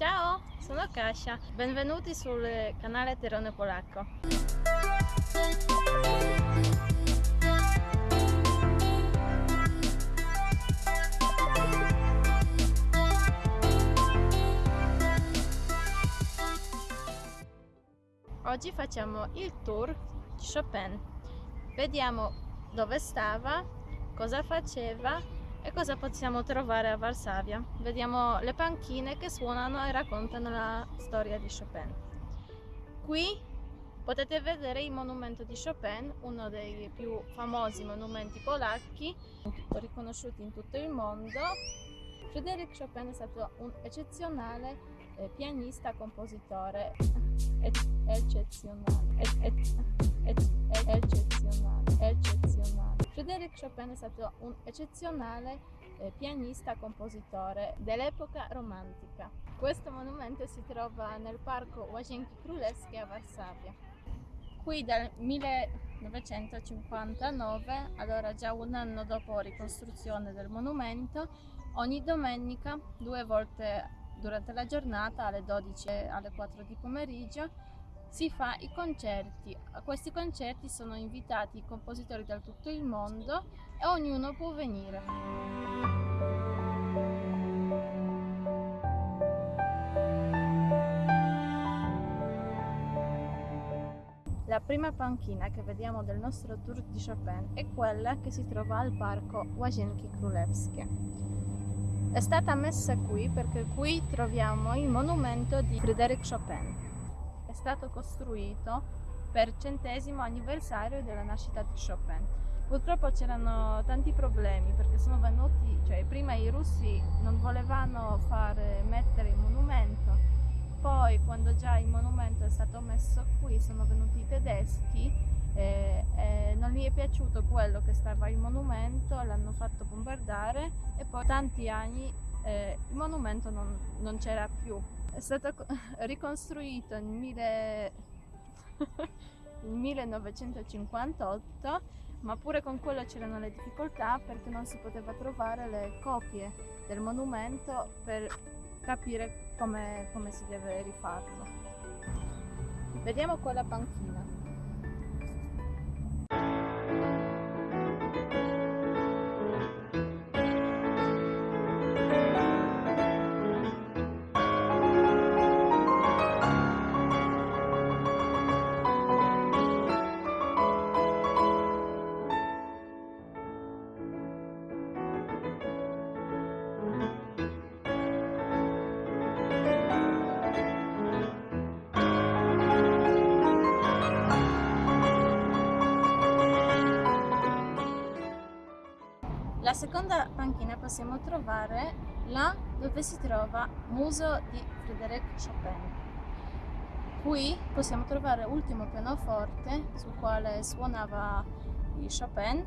Ciao, sono Kasia, benvenuti sul canale Terone Polacco. Oggi facciamo il tour di Chopin. Vediamo dove stava, cosa faceva e cosa possiamo trovare a Varsavia. Vediamo le panchine che suonano e raccontano la storia di Chopin. Qui potete vedere il monumento di Chopin, uno dei più famosi monumenti polacchi, riconosciuti in tutto il mondo. Frédéric Chopin è stato un eccezionale eh, pianista, compositore, eccezionale, eccezionale, eccezionale. Frédéric Chopin è stato un eccezionale eh, pianista compositore dell'epoca romantica. Questo monumento si trova nel parco Łazienki Królewskie a Varsavia. Qui dal 1959, allora già un anno dopo ricostruzione del monumento, ogni domenica, due volte durante la giornata, alle 12 e alle 4 di pomeriggio, si fa i concerti. A questi concerti sono invitati i compositori da tutto il mondo e ognuno può venire. La prima panchina che vediamo del nostro tour di Chopin è quella che si trova al parco Łazienki Królewskie. È stata messa qui perché qui troviamo il monumento di Frédéric Chopin è stato costruito per centesimo anniversario della nascita di Chopin. Purtroppo c'erano tanti problemi perché sono venuti, cioè prima i russi non volevano fare, mettere il monumento, poi quando già il monumento è stato messo qui sono venuti i tedeschi e, e non gli è piaciuto quello che stava il monumento, l'hanno fatto bombardare e poi tanti anni eh, il monumento non, non c'era più è stato ricostruito nel, mille... nel 1958 ma pure con quello c'erano le difficoltà perché non si poteva trovare le copie del monumento per capire come, come si deve rifarlo. Vediamo qua la panchina. Seconda panchina possiamo trovare là dove si trova Museo di Frédéric Chopin. Qui possiamo trovare l'ultimo pianoforte sul quale suonava Chopin.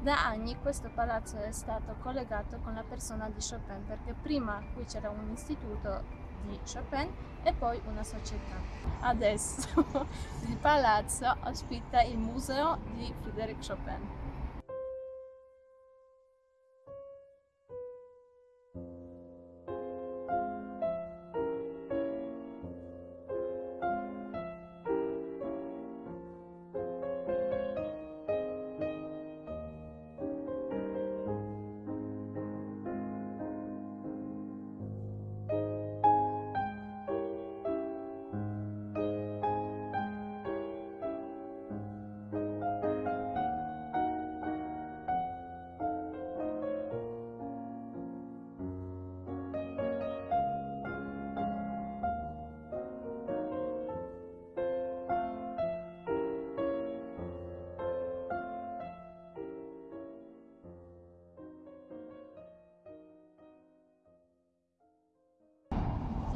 Da anni questo palazzo è stato collegato con la persona di Chopin perché prima qui c'era un istituto di Chopin e poi una società. Adesso il palazzo ospita il museo di Frédéric Chopin.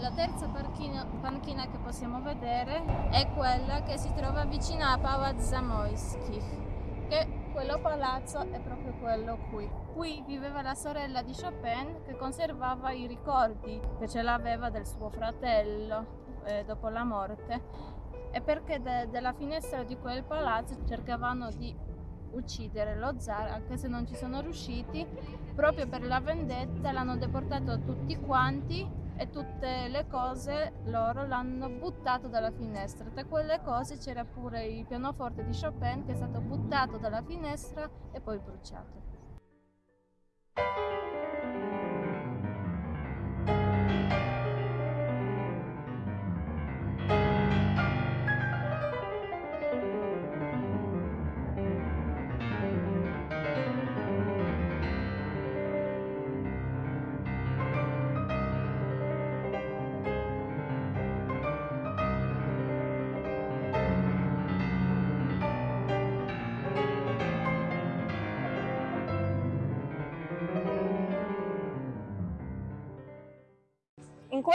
La terza panchina, panchina, che possiamo vedere è quella che si trova vicino a Pałac Zamoyski, che quello palazzo è proprio quello qui. Qui viveva la sorella di Chopin che conservava i ricordi che ce l'aveva del suo fratello eh, dopo la morte e perché de della finestra di quel palazzo cercavano di uccidere lo zar, anche se non ci sono riusciti, proprio per la vendetta l'hanno deportato tutti quanti e tutte le cose loro l'hanno buttato dalla finestra. Tra quelle cose c'era pure il pianoforte di Chopin che è stato buttato dalla finestra e poi bruciato.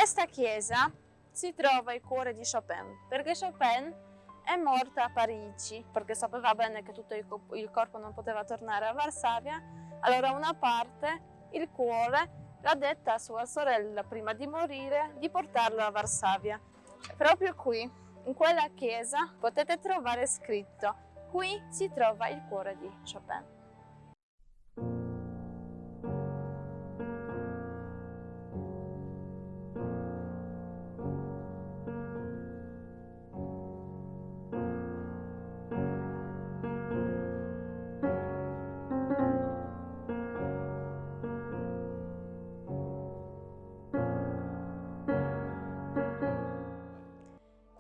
Questa chiesa si trova il cuore di Chopin, perché Chopin è morta a Parigi, perché sapeva bene che tutto il corpo non poteva tornare a Varsavia, allora una parte, il cuore, l'ha detta a sua sorella prima di morire di portarlo a Varsavia. Proprio qui, in quella chiesa, potete trovare scritto, qui si trova il cuore di Chopin.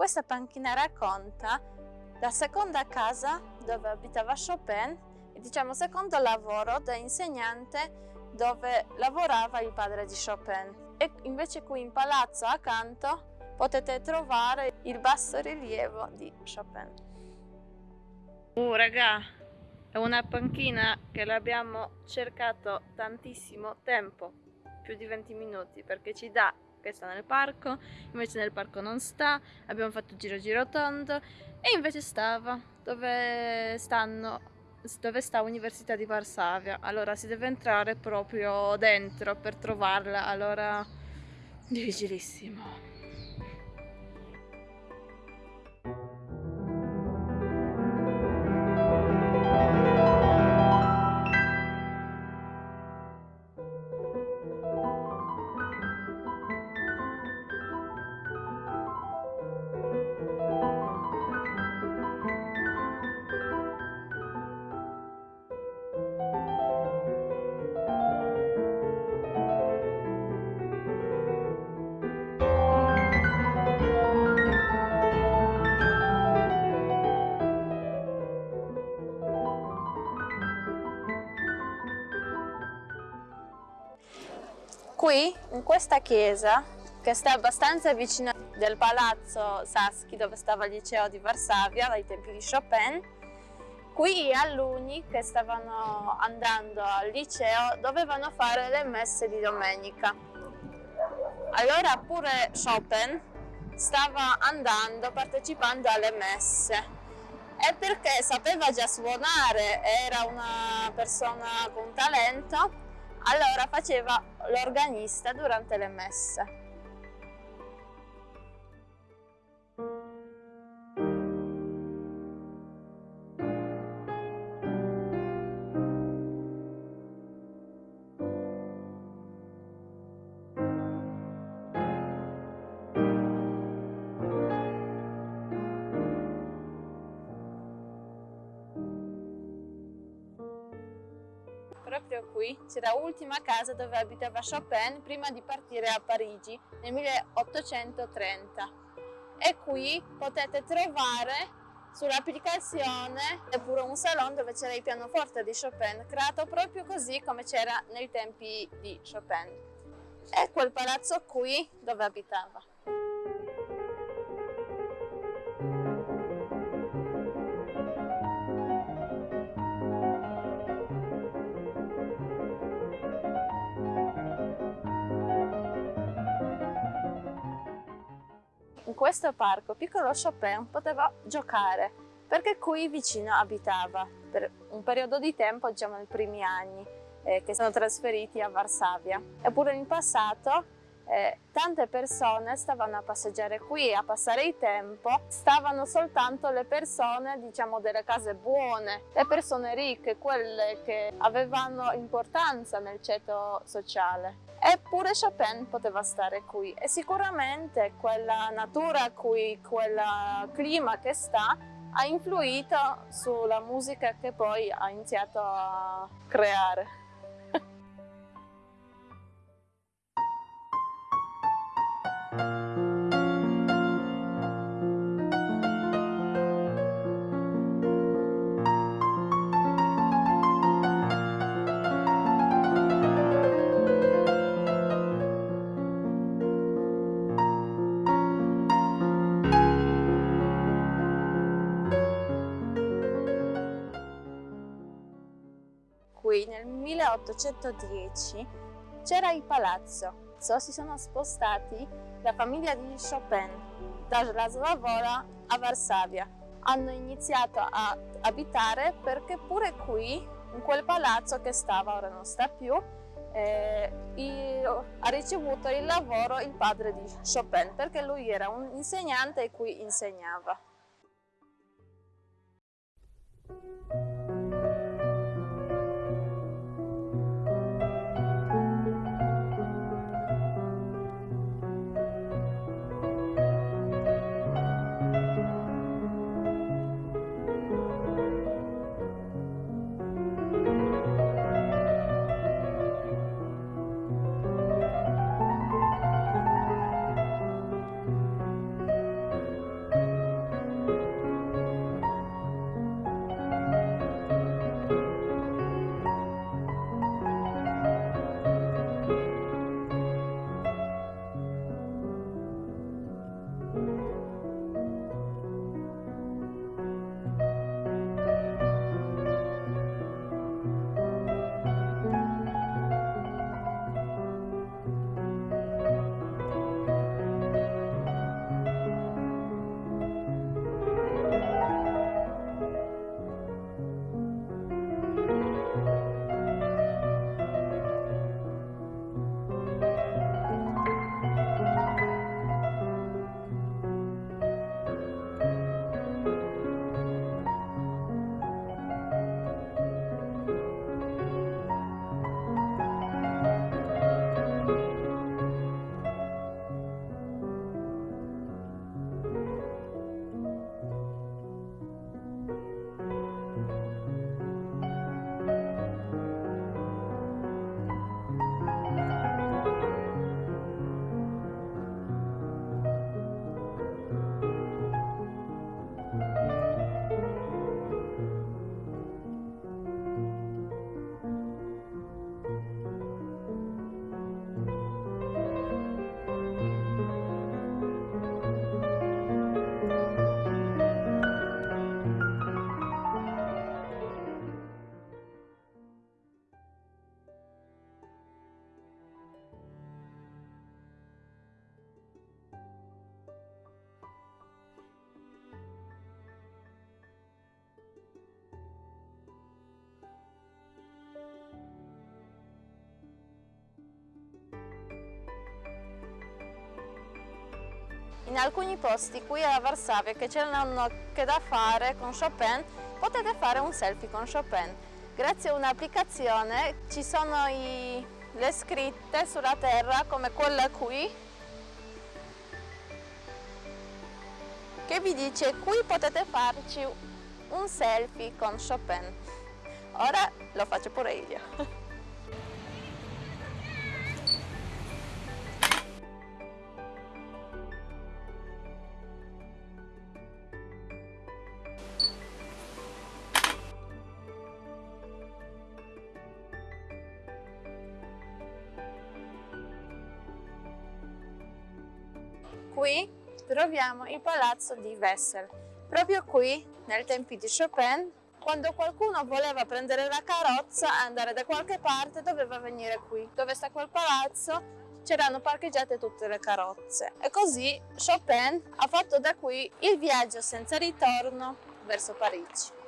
Questa panchina racconta la seconda casa dove abitava Chopin e diciamo secondo lavoro da insegnante dove lavorava il padre di Chopin. E invece qui in palazzo accanto potete trovare il basso rilievo di Chopin. Uh raga, è una panchina che l'abbiamo cercato tantissimo tempo, più di 20 minuti, perché ci dà che sta nel parco, invece nel parco non sta, abbiamo fatto giro giro tondo e invece stava dove stanno dove sta Università di Varsavia. Allora si deve entrare proprio dentro per trovarla allora difficilissimo questa chiesa, che sta abbastanza vicino del palazzo Saschi dove stava il liceo di Varsavia ai tempi di Chopin, qui alunni che stavano andando al liceo dovevano fare le messe di domenica. Allora pure Chopin stava andando, partecipando alle messe e perché sapeva già suonare, era una persona con talento, allora faceva l'organista durante le messe. Qui c'era l'ultima casa dove abitava Chopin prima di partire a Parigi nel 1830 e qui potete trovare sull'applicazione pure un salone dove c'era il pianoforte di Chopin creato proprio così come c'era nei tempi di Chopin. E quel palazzo qui dove abitava in questo parco piccolo Chopin poteva giocare perché qui vicino abitava per un periodo di tempo, diciamo nei primi anni, eh, che sono trasferiti a Varsavia. Eppure in passato eh, tante persone stavano a passeggiare qui, a passare il tempo, stavano soltanto le persone, diciamo, delle case buone, le persone ricche, quelle che avevano importanza nel ceto sociale. Eppure Chopin poteva stare qui e sicuramente quella natura qui, quel clima che sta, ha influito sulla musica che poi ha iniziato a creare. qui 1810 c'era il palazzo. Si sono spostati la famiglia di Chopin da Slavora a Varsavia. Hanno iniziato a abitare perché pure qui, in quel palazzo che stava, ora non sta più, eh, ha ricevuto il lavoro il padre di Chopin perché lui era un insegnante e qui insegnava. In alcuni posti qui a Varsavia che c'erano che da fare con Chopin, potete fare un selfie con Chopin. Grazie a un'applicazione ci sono i, le scritte sulla terra come quella qui che vi dice qui potete farci un selfie con Chopin. Ora lo faccio pure io. troviamo il palazzo di Wessel. Proprio qui, nel tempi di Chopin, quando qualcuno voleva prendere la carrozza e andare da qualche parte, doveva venire qui. Dove sta quel palazzo c'erano parcheggiate tutte le carrozze. E così Chopin ha fatto da qui il viaggio senza ritorno verso Parigi.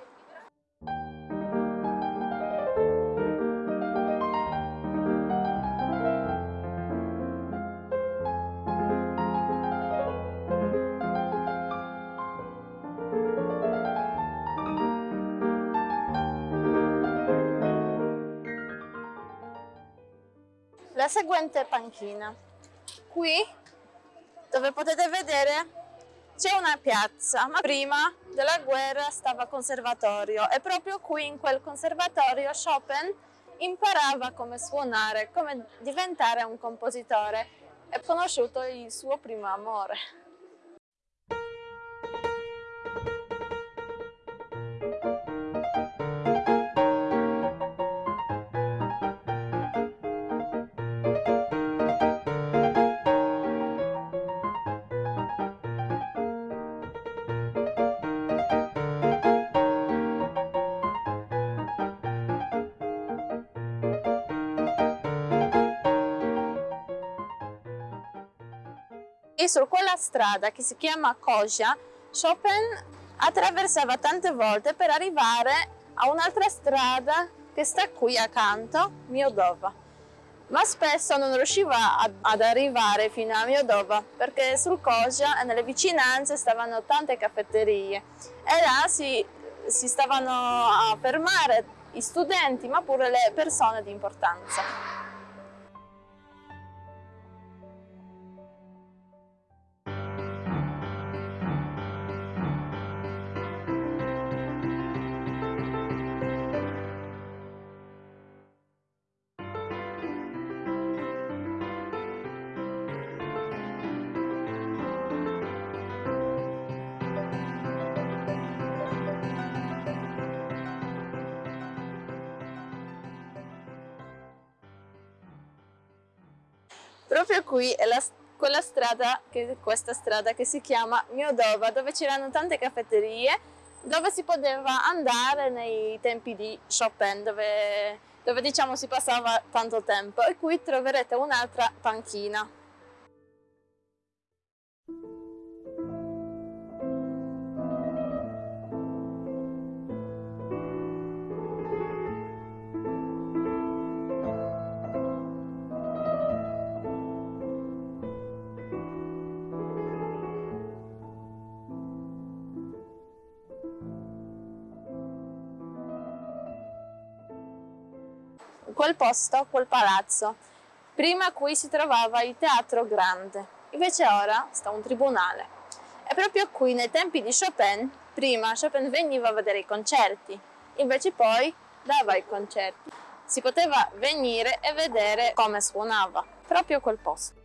La seguente panchina. Qui, dove potete vedere, c'è una piazza, ma prima della guerra stava conservatorio e proprio qui in quel conservatorio Chopin imparava come suonare, come diventare un compositore e conosciuto il suo primo amore. E su quella strada che si chiama Koja, Chopin attraversava tante volte per arrivare a un'altra strada che sta qui accanto, Miodova. Ma spesso non riusciva ad, arrivare fino a Miodova perché sul Koja e nelle vicinanze stavano tante caffetterie e là si, si stavano a fermare i studenti ma pure le persone di importanza. Proprio qui è la, quella strada, che, questa strada che si chiama Miodova, dove c'erano tante caffetterie, dove si poteva andare nei tempi di Chopin, dove, dove diciamo si passava tanto tempo. E qui troverete un'altra panchina. Quel posto, quel palazzo. Prima qui si trovava il Teatro Grande, invece ora sta un tribunale. E proprio qui, nei tempi di Chopin, prima Chopin veniva a vedere i concerti, invece poi dava i concerti. Si poteva venire e vedere come suonava, proprio quel posto.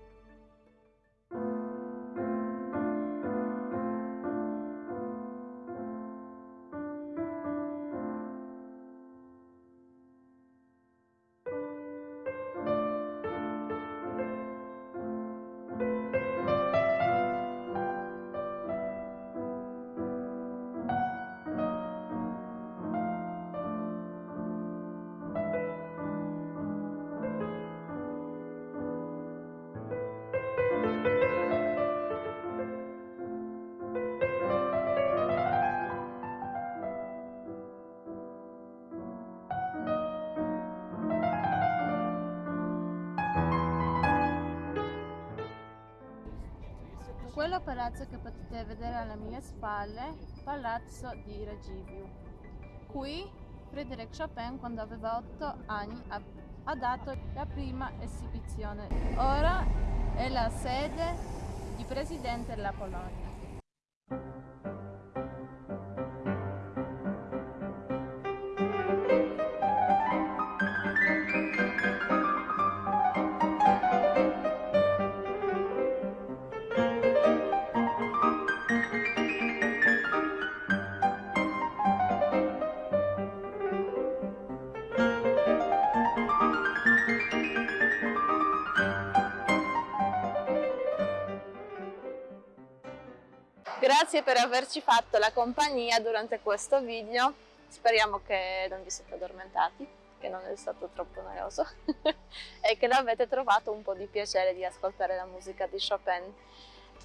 Quello palazzo che potete vedere alle mie spalle, Palazzo di Ragiviu. Qui Frédéric Chopin, quando aveva 8 anni, ha dato la prima esibizione. Ora è la sede di presidente della Polonia. Grazie per averci fatto la compagnia durante questo video, speriamo che non vi siete addormentati, che non è stato troppo noioso e che l'avete trovato un po' di piacere di ascoltare la musica di Chopin.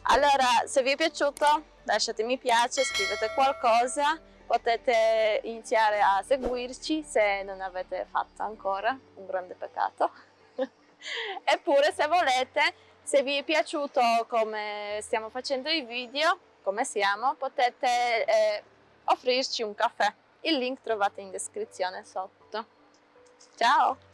Allora, se vi è piaciuto lasciate mi piace, scrivete qualcosa, potete iniziare a seguirci se non avete fatto ancora, un grande peccato. Eppure se volete, se vi è piaciuto come stiamo facendo i video, come siamo, potete eh, offrirci un caffè. Il link trovate in descrizione sotto. Ciao!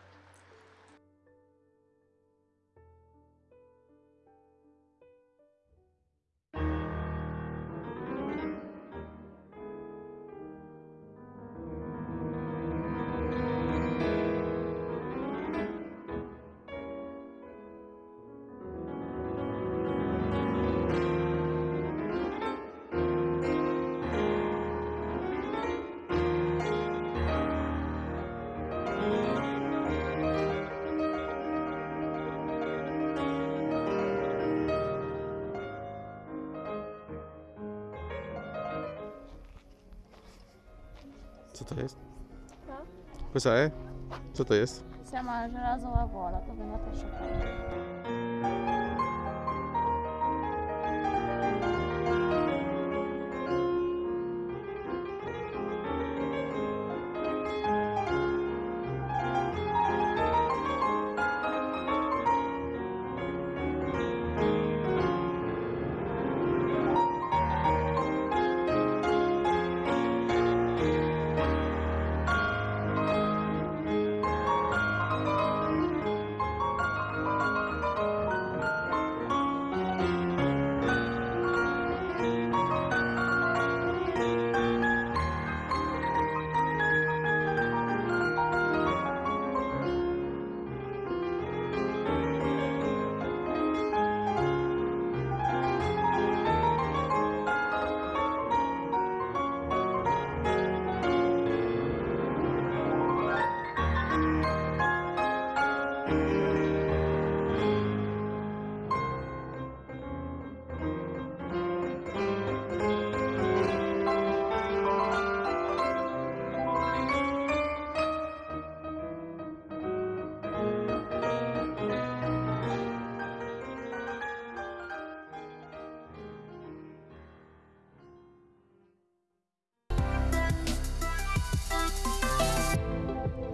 to jest? Co? Co to jest? Sama żelazowa wola, to by na też